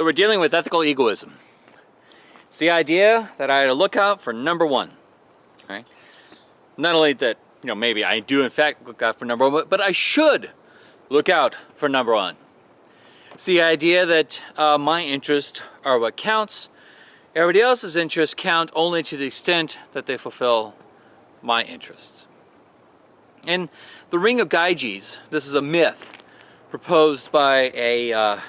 So we're dealing with ethical egoism. It's the idea that I had to look out for number one, right? Not only that, you know, maybe I do in fact look out for number one, but I should look out for number one. It's the idea that uh, my interests are what counts. Everybody else's interests count only to the extent that they fulfill my interests. In the Ring of Gyges, this is a myth proposed by a uh,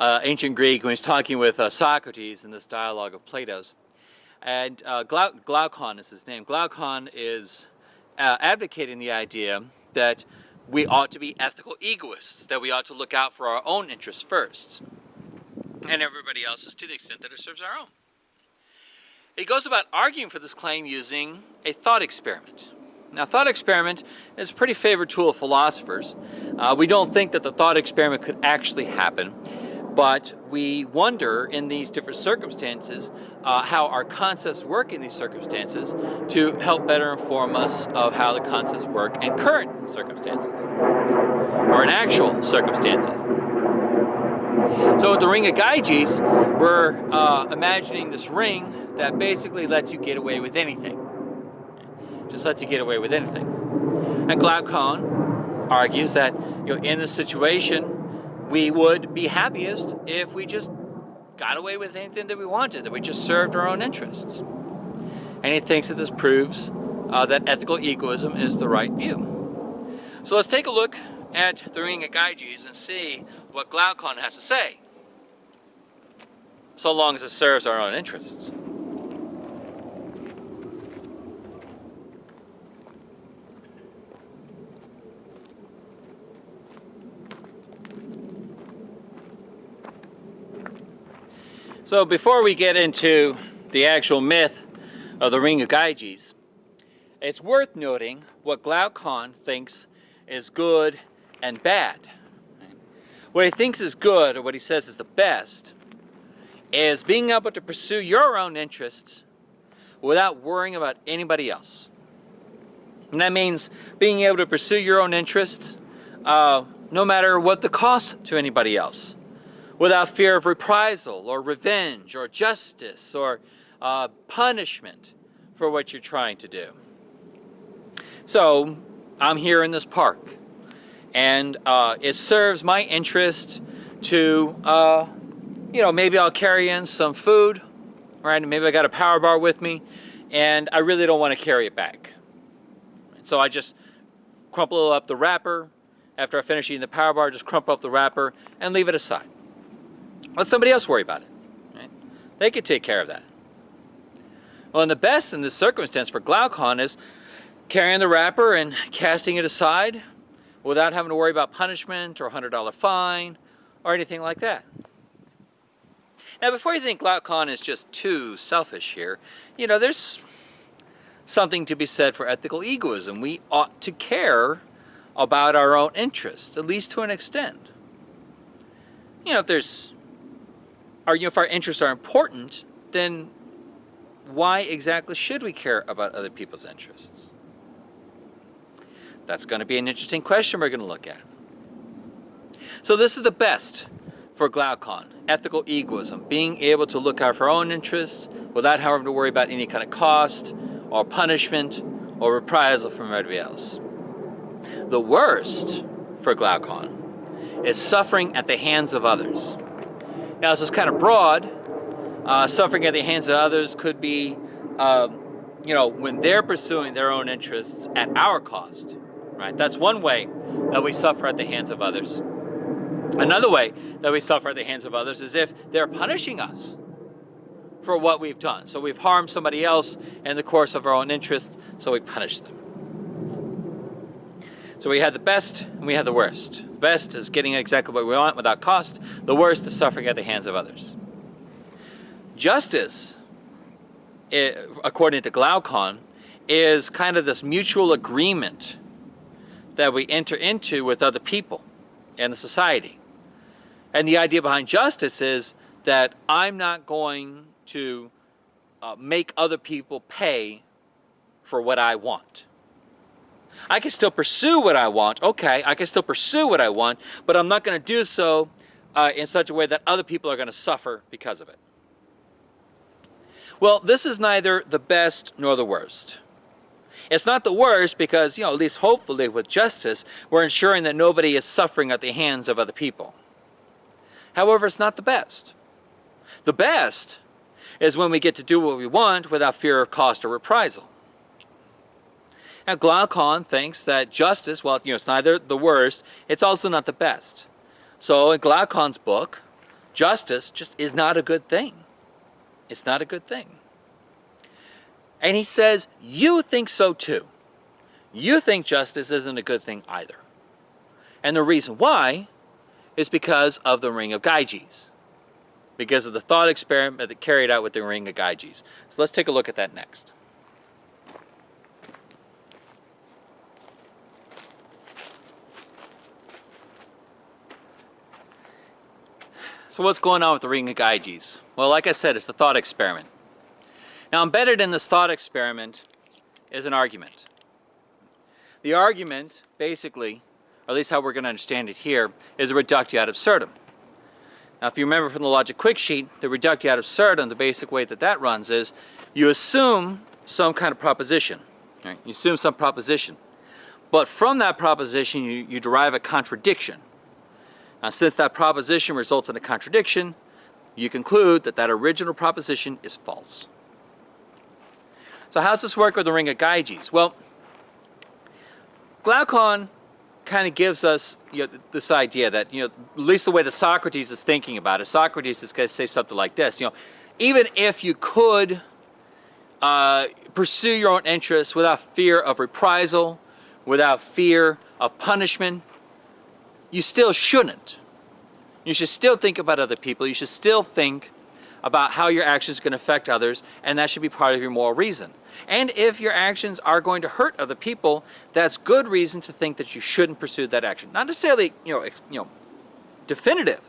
uh, ancient Greek when he's talking with uh, Socrates in this dialogue of Plato's. And uh, Glaucon is his name. Glaucon is uh, advocating the idea that we ought to be ethical egoists, that we ought to look out for our own interests first, and everybody else's to the extent that it serves our own. He goes about arguing for this claim using a thought experiment. Now, thought experiment is a pretty favorite tool of philosophers. Uh, we don't think that the thought experiment could actually happen, but we wonder in these different circumstances uh, how our concepts work in these circumstances to help better inform us of how the concepts work in current circumstances or in actual circumstances. So with the Ring of Gyges, we're uh, imagining this ring that basically lets you get away with anything. Just lets you get away with anything. And Glaucon argues that you know, in this situation, we would be happiest if we just got away with anything that we wanted, that we just served our own interests. And he thinks that this proves uh, that ethical egoism is the right view. So let's take a look at the Ring of Gyges and see what Glaucon has to say, so long as it serves our own interests. So before we get into the actual myth of the Ring of Gyges, it's worth noting what Glaucon thinks is good and bad. What he thinks is good, or what he says is the best, is being able to pursue your own interests without worrying about anybody else. And that means being able to pursue your own interests uh, no matter what the cost to anybody else without fear of reprisal or revenge or justice or uh, punishment for what you're trying to do. So I'm here in this park and uh, it serves my interest to, uh, you know, maybe I'll carry in some food, right? Maybe I got a power bar with me and I really don't want to carry it back. So I just crumple up the wrapper. After I finish eating the power bar, just crumple up the wrapper and leave it aside. Let somebody else worry about it. Right? They could take care of that. Well, and the best in this circumstance for Glaucon is carrying the wrapper and casting it aside without having to worry about punishment or a $100 fine or anything like that. Now, before you think Glaucon is just too selfish here, you know, there's something to be said for ethical egoism. We ought to care about our own interests, at least to an extent. You know, if there's our, you know, if our interests are important, then why exactly should we care about other people's interests? That's going to be an interesting question we're going to look at. So this is the best for Glaucon, ethical egoism, being able to look out for our own interests without having to worry about any kind of cost or punishment or reprisal from everybody else. The worst for Glaucon is suffering at the hands of others. Now this is kind of broad. Uh, suffering at the hands of others could be, um, you know, when they're pursuing their own interests at our cost, right? That's one way that we suffer at the hands of others. Another way that we suffer at the hands of others is if they're punishing us for what we've done. So we've harmed somebody else in the course of our own interests, so we punish them. So we had the best and we had the worst. The best is getting exactly what we want without cost. The worst is suffering at the hands of others. Justice, according to Glaucon, is kind of this mutual agreement that we enter into with other people and the society. And the idea behind justice is that I'm not going to uh, make other people pay for what I want. I can still pursue what I want. Okay, I can still pursue what I want, but I'm not going to do so uh, in such a way that other people are going to suffer because of it. Well, this is neither the best nor the worst. It's not the worst because, you know, at least hopefully with justice, we're ensuring that nobody is suffering at the hands of other people. However, it's not the best. The best is when we get to do what we want without fear of cost or reprisal. Now, Glaucon thinks that justice, well, you know, it's neither the worst, it's also not the best. So in Glaucon's book, justice just is not a good thing. It's not a good thing. And he says, you think so too. You think justice isn't a good thing either. And the reason why is because of the Ring of Gyges. Because of the thought experiment that carried out with the Ring of Gyges. So let's take a look at that next. So what's going on with the Ring of Gyges? Well, like I said, it's the thought experiment. Now embedded in this thought experiment is an argument. The argument, basically, or at least how we're going to understand it here, is a reductio ad absurdum. Now if you remember from the logic quick sheet, the reductio ad absurdum, the basic way that that runs is you assume some kind of proposition. Right? You assume some proposition. But from that proposition, you, you derive a contradiction. Now since that proposition results in a contradiction, you conclude that that original proposition is false. So how does this work with the ring of Gyges? Well, Glaucon kind of gives us you know, this idea that, you know, at least the way that Socrates is thinking about it, Socrates is going to say something like this, you know, even if you could uh, pursue your own interests without fear of reprisal, without fear of punishment, you still shouldn't. You should still think about other people. You should still think about how your actions to affect others, and that should be part of your moral reason. And if your actions are going to hurt other people, that's good reason to think that you shouldn't pursue that action. Not necessarily, you know, you know, definitive,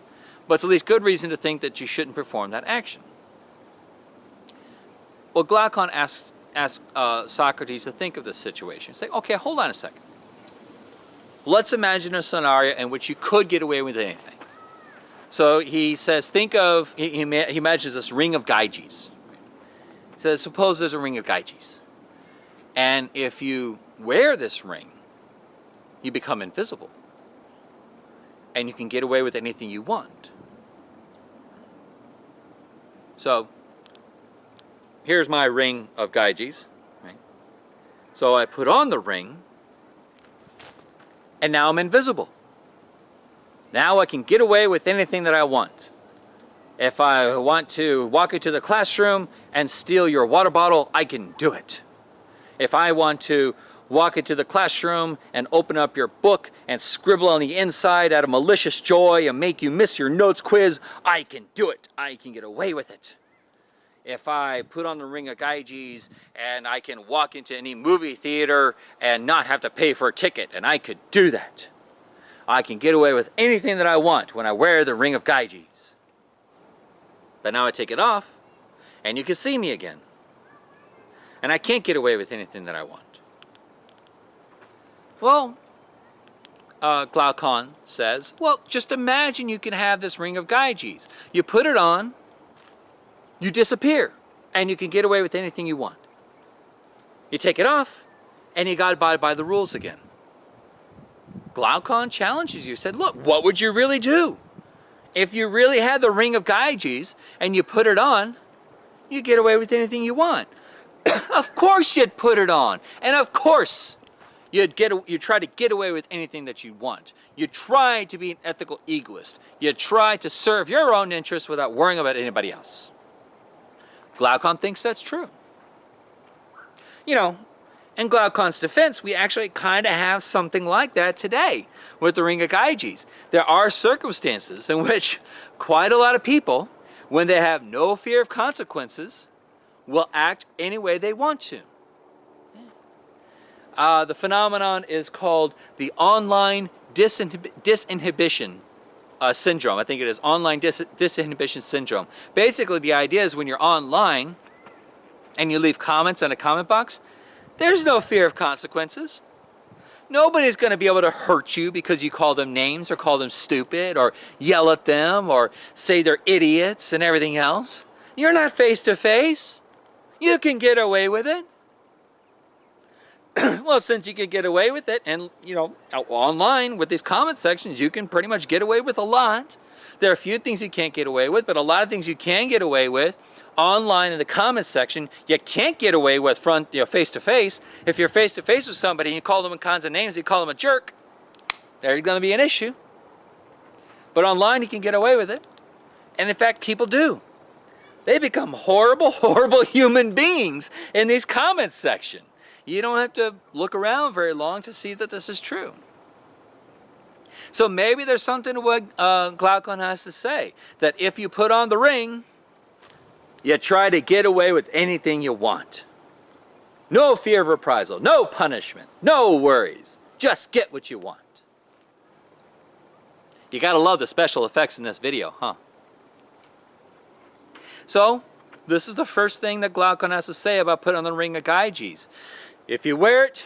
but it's at least good reason to think that you shouldn't perform that action. Well, Glaucon asks, asks uh, Socrates to think of this situation. Say, okay, hold on a second. Let's imagine a scenario in which you could get away with anything. So he says, think of, he, he, imagines this ring of Gyges. He says, suppose there's a ring of Gyges. And if you wear this ring, you become invisible. And you can get away with anything you want. So, here's my ring of Gyges. Right? So I put on the ring, and now I'm invisible. Now I can get away with anything that I want. If I want to walk into the classroom and steal your water bottle, I can do it. If I want to walk into the classroom and open up your book and scribble on the inside out of malicious joy and make you miss your notes quiz, I can do it. I can get away with it. If I put on the ring of Gyges and I can walk into any movie theater and not have to pay for a ticket, and I could do that. I can get away with anything that I want when I wear the ring of Gyges. But now I take it off, and you can see me again. And I can't get away with anything that I want. Well, uh, Glaucon says, well, just imagine you can have this ring of Gyges. You put it on, you disappear, and you can get away with anything you want. You take it off, and you got to abide by the rules again. Glaucon challenges you, said, look, what would you really do? If you really had the ring of Gyges and you put it on, you get away with anything you want. of course you'd put it on. And of course you'd get you try to get away with anything that you want. You try to be an ethical egoist. You try to serve your own interests without worrying about anybody else. Glaucon thinks that's true. You know, in Glaucon's defense, we actually kind of have something like that today with the Ring of Gyges. There are circumstances in which quite a lot of people, when they have no fear of consequences, will act any way they want to. Uh, the phenomenon is called the online disinhib disinhibition uh, syndrome. I think it is online dis disinhibition syndrome. Basically, the idea is when you're online and you leave comments in a comment box, there's no fear of consequences. Nobody's going to be able to hurt you because you call them names or call them stupid or yell at them or say they're idiots and everything else. You're not face to face. You can get away with it. well, since you can get away with it and, you know, online with these comment sections, you can pretty much get away with a lot. There are a few things you can't get away with, but a lot of things you can get away with online in the comments section, you can't get away with front, you know, face to face. If you're face to face with somebody and you call them in kinds of names, you call them a jerk, there's going to be an issue. But online, you can get away with it. And in fact, people do. They become horrible, horrible human beings in these comments section. You don't have to look around very long to see that this is true. So maybe there's something to what uh, Glaucon has to say. That if you put on the ring, you try to get away with anything you want. No fear of reprisal, no punishment, no worries. Just get what you want. You gotta love the special effects in this video, huh? So, this is the first thing that Glaucon has to say about putting on the ring of Gyges. If you wear it,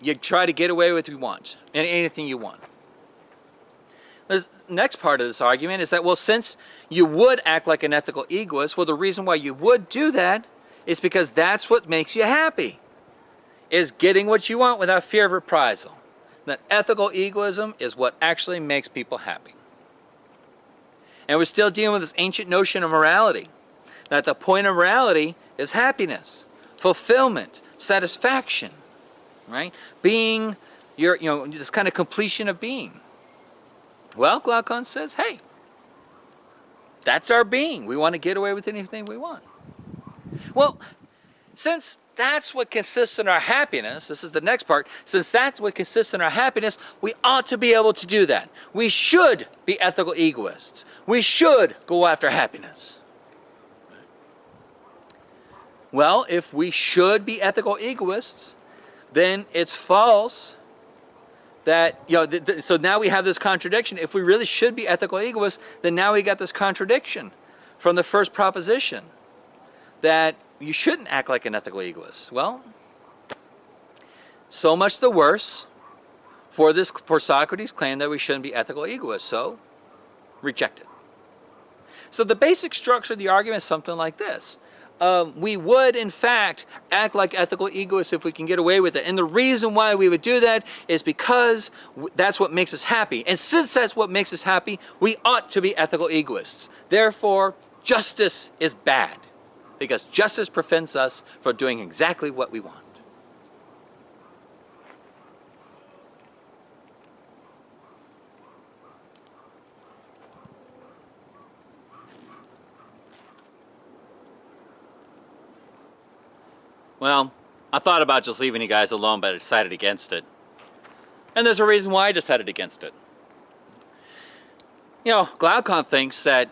you try to get away with what you want, and anything you want. The next part of this argument is that, well, since you would act like an ethical egoist, well, the reason why you would do that is because that's what makes you happy, is getting what you want without fear of reprisal. That ethical egoism is what actually makes people happy. And we're still dealing with this ancient notion of morality, that the point of morality is happiness, fulfillment, satisfaction, right? Being your, you know, this kind of completion of being. Well, Glaucon says, hey, that's our being. We want to get away with anything we want. Well, since that's what consists in our happiness, this is the next part, since that's what consists in our happiness, we ought to be able to do that. We should be ethical egoists. We should go after happiness. Well, if we should be ethical egoists, then it's false that, you know, so now we have this contradiction. If we really should be ethical egoists, then now we got this contradiction from the first proposition that you shouldn't act like an ethical egoist. Well, so much the worse for this for Socrates' claim that we shouldn't be ethical egoists. So, reject it. So the basic structure of the argument is something like this um, we would in fact act like ethical egoists if we can get away with it. And the reason why we would do that is because that's what makes us happy. And since that's what makes us happy, we ought to be ethical egoists. Therefore, justice is bad because justice prevents us from doing exactly what we want. Well, I thought about just leaving you guys alone, but I decided against it. And there's a reason why I decided against it. You know, Glaucon thinks that,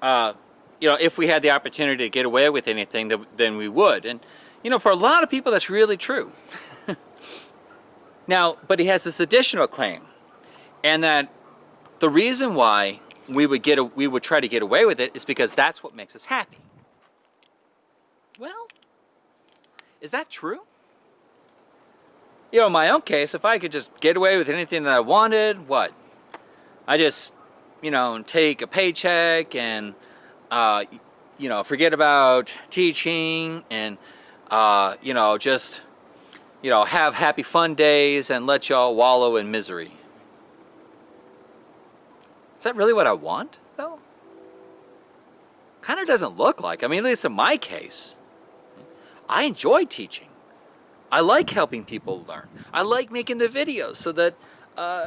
uh, you know, if we had the opportunity to get away with anything, then we would. And, you know, for a lot of people, that's really true. now, but he has this additional claim, and that the reason why we would get a, we would try to get away with it is because that's what makes us happy. Well, is that true? You know, in my own case, if I could just get away with anything that I wanted, what? I just, you know, take a paycheck and, uh, you know, forget about teaching and, uh, you know, just, you know, have happy fun days and let y'all wallow in misery. Is that really what I want, though? Kind of doesn't look like. I mean, at least in my case. I enjoy teaching. I like helping people learn. I like making the videos so that uh,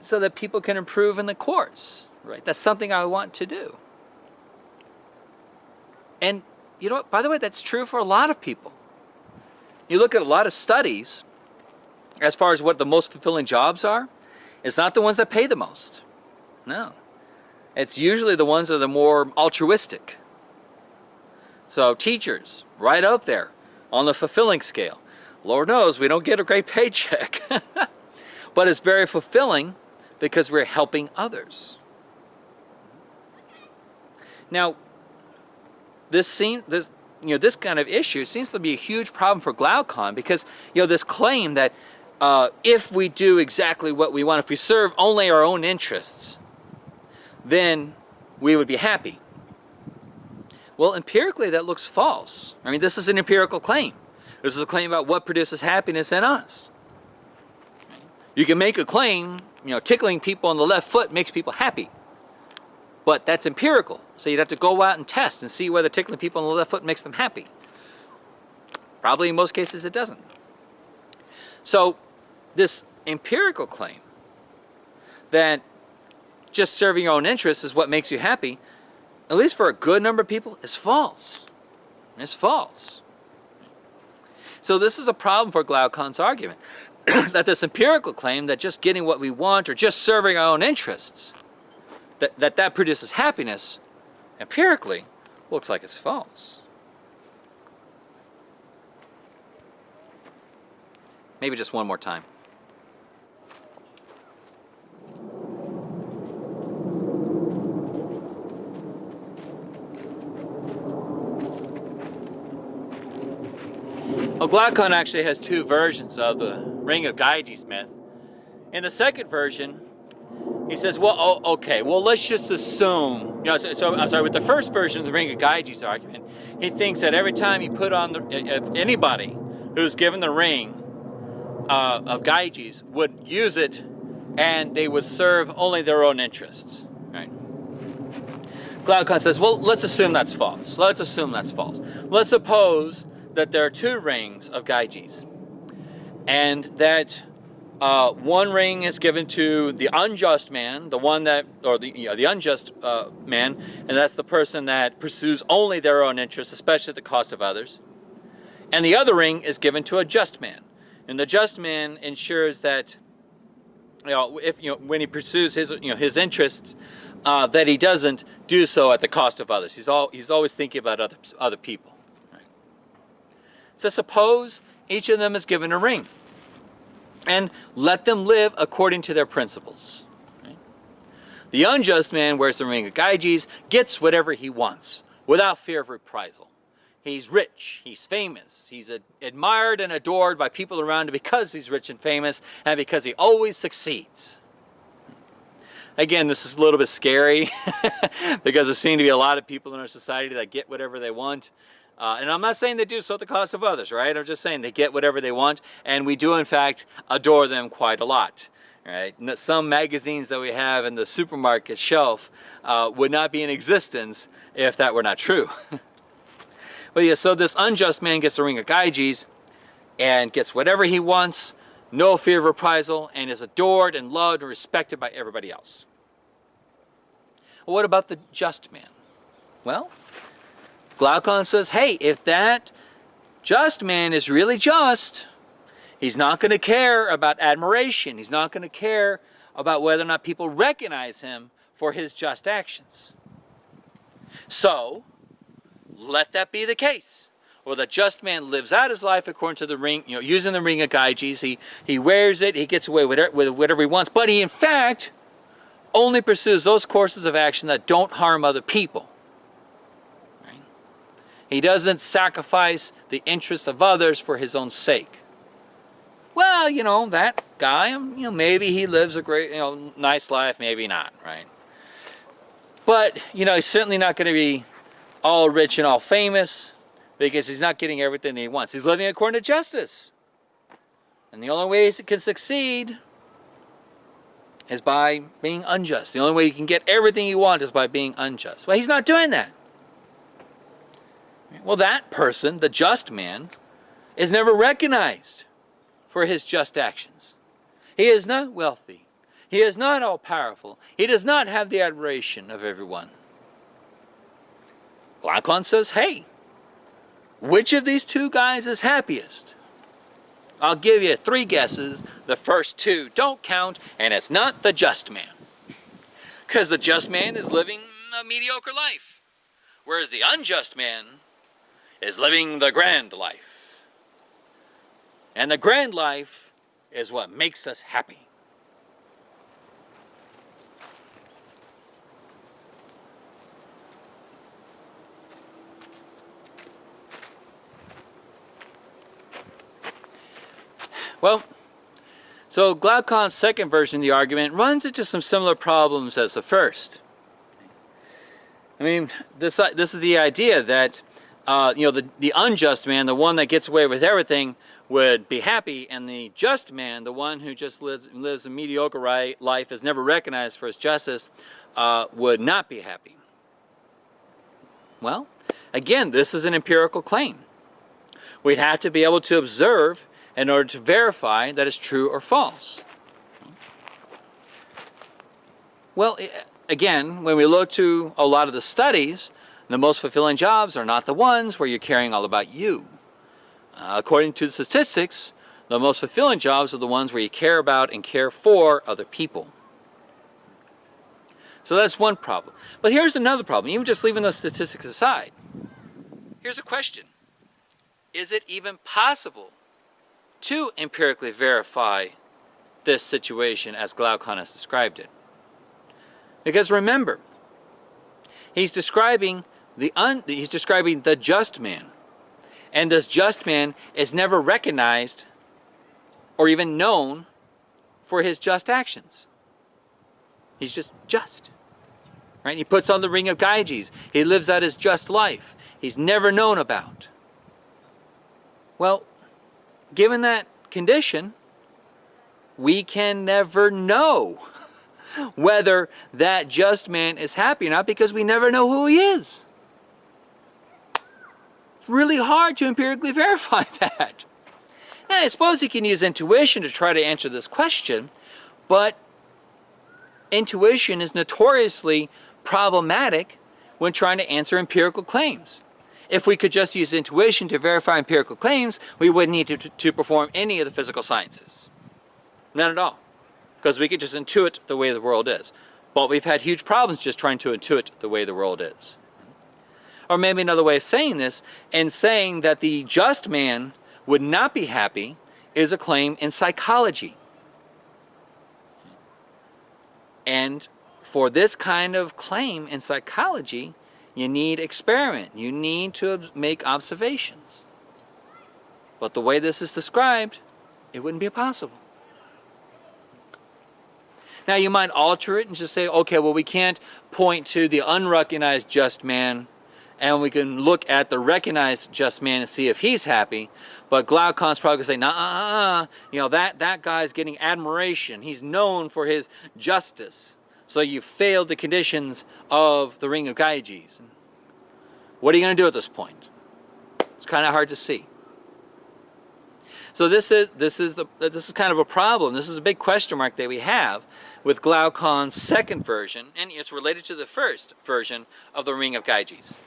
so that people can improve in the course. Right? That's something I want to do. And you know what? By the way, that's true for a lot of people. You look at a lot of studies as far as what the most fulfilling jobs are. It's not the ones that pay the most. No. It's usually the ones that are the more altruistic. So teachers, right up there on the fulfilling scale. Lord knows we don't get a great paycheck. but it's very fulfilling because we're helping others. Now, this scene, this, you know, this kind of issue seems to be a huge problem for Glaucon because, you know, this claim that uh, if we do exactly what we want, if we serve only our own interests, then we would be happy. Well, empirically, that looks false. I mean, this is an empirical claim. This is a claim about what produces happiness in us. You can make a claim, you know, tickling people on the left foot makes people happy. But that's empirical. So you'd have to go out and test and see whether tickling people on the left foot makes them happy. Probably in most cases it doesn't. So this empirical claim that just serving your own interests is what makes you happy, at least for a good number of people, is false. It's false. So this is a problem for Glaucon's argument, that this empirical claim that just getting what we want or just serving our own interests, that that, that produces happiness, empirically, looks like it's false. Maybe just one more time. Well, Glaucon actually has two versions of the Ring of Gyges myth. In the second version, he says, well, oh, okay, well, let's just assume, you know, so, so, I'm sorry, with the first version of the Ring of Gyges argument, he thinks that every time you put on, the, if anybody who's given the ring uh, of Gyges would use it and they would serve only their own interests, right? Glaucon says, well, let's assume that's false. Let's assume that's false. Let's suppose that there are two rings of Gyges and that uh, one ring is given to the unjust man, the one that, or the, you know, the unjust uh, man, and that's the person that pursues only their own interests, especially at the cost of others. And the other ring is given to a just man, and the just man ensures that, you know, if you know when he pursues his you know his interests, uh, that he doesn't do so at the cost of others. He's all he's always thinking about other other people. So suppose each of them is given a ring, and let them live according to their principles. The unjust man wears the ring of Gyges, gets whatever he wants without fear of reprisal. He's rich, he's famous, he's admired and adored by people around him because he's rich and famous and because he always succeeds. Again, this is a little bit scary because there seem to be a lot of people in our society that get whatever they want. Uh, and I'm not saying they do so at the cost of others, right? I'm just saying they get whatever they want, and we do in fact adore them quite a lot. Right? Some magazines that we have in the supermarket shelf uh, would not be in existence if that were not true. But yeah, so this unjust man gets a ring of Gyges and gets whatever he wants, no fear of reprisal, and is adored and loved and respected by everybody else. Well, what about the just man? Well, Glaucon says, hey, if that just man is really just, he's not going to care about admiration. He's not going to care about whether or not people recognize him for his just actions. So, let that be the case. Or the just man lives out his life according to the ring, you know, using the ring of Gyges. He, he wears it, he gets away with, it, with whatever he wants, but he in fact only pursues those courses of action that don't harm other people. He doesn't sacrifice the interests of others for his own sake. Well, you know, that guy, um, you know, maybe he lives a great, you know, nice life, maybe not, right? But, you know, he's certainly not going to be all rich and all famous because he's not getting everything he wants. He's living according to justice. And the only way he can succeed is by being unjust. The only way you can get everything you want is by being unjust. Well, he's not doing that. Well, that person, the just man, is never recognized for his just actions. He is not wealthy. He is not all powerful. He does not have the admiration of everyone. Glaucon says, hey, which of these two guys is happiest? I'll give you three guesses. The first two don't count, and it's not the just man. Because the just man is living a mediocre life, whereas the unjust man is living the grand life. And the grand life is what makes us happy. Well, So Glaucon's second version of the argument runs into some similar problems as the first. I mean, this, this is the idea that, uh, you know, the, the unjust man, the one that gets away with everything, would be happy, and the just man, the one who just lives, lives a mediocre right, life, is never recognized for his justice, uh, would not be happy. Well, again, this is an empirical claim. We'd have to be able to observe in order to verify that it's true or false. Well, again, when we look to a lot of the studies, the most fulfilling jobs are not the ones where you're caring all about you. Uh, according to the statistics, the most fulfilling jobs are the ones where you care about and care for other people. So that's one problem. But here's another problem, even just leaving those statistics aside. Here's a question. Is it even possible to empirically verify this situation as Glaucon has described it? Because remember, he's describing the un, he's describing the just man. And this just man is never recognized or even known for his just actions. He's just just. Right? He puts on the ring of Gyges. He lives out his just life. He's never known about. Well, given that condition, we can never know whether that just man is happy or not because we never know who he is. Really hard to empirically verify that. I suppose you can use intuition to try to answer this question, but intuition is notoriously problematic when trying to answer empirical claims. If we could just use intuition to verify empirical claims, we wouldn't need to, to perform any of the physical sciences. None at all because we could just intuit the way the world is. But we've had huge problems just trying to intuit the way the world is. Or maybe another way of saying this, and saying that the just man would not be happy is a claim in psychology. And for this kind of claim in psychology, you need experiment. You need to make observations. But the way this is described, it wouldn't be possible. Now you might alter it and just say, okay, well we can't point to the unrecognized just man and we can look at the recognized just man and see if he's happy. But Glaucon's probably going to say, nah, uh, uh, you know, that, that guy's getting admiration. He's known for his justice. So you failed the conditions of the Ring of Gyges. What are you going to do at this point? It's kind of hard to see. So this is this is the this is kind of a problem. This is a big question mark that we have with Glaucon's second version, and it's related to the first version of the Ring of Gyges.